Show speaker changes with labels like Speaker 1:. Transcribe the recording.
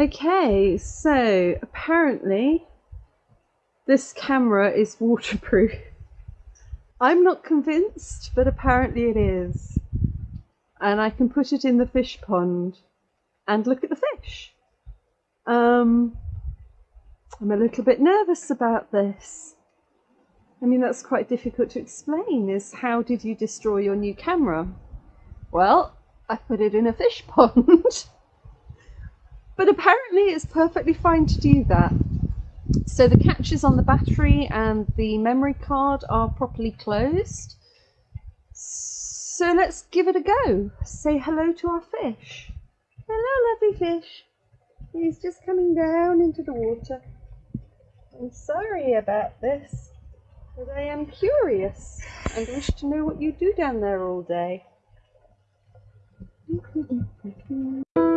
Speaker 1: Okay, so apparently this camera is waterproof. I'm not convinced, but apparently it is. And I can put it in the fish pond and look at the fish. Um, I'm a little bit nervous about this. I mean, that's quite difficult to explain is how did you destroy your new camera? Well, I put it in a fish pond. But apparently it's perfectly fine to do that. So the catches on the battery and the memory card are properly closed. So let's give it a go. Say hello to our fish. Hello, lovely fish. He's just coming down into the water. I'm sorry about this, but I am curious and wish to know what you do down there all day.